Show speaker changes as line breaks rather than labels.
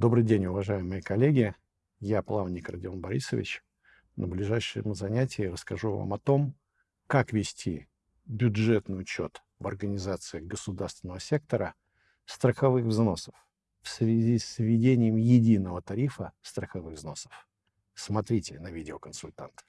Добрый день, уважаемые коллеги. Я плавник Родион Борисович. На ближайшем занятии расскажу вам о том, как вести бюджетный учет в организациях государственного сектора страховых взносов в связи с введением единого тарифа страховых взносов. Смотрите на видеоконсультант.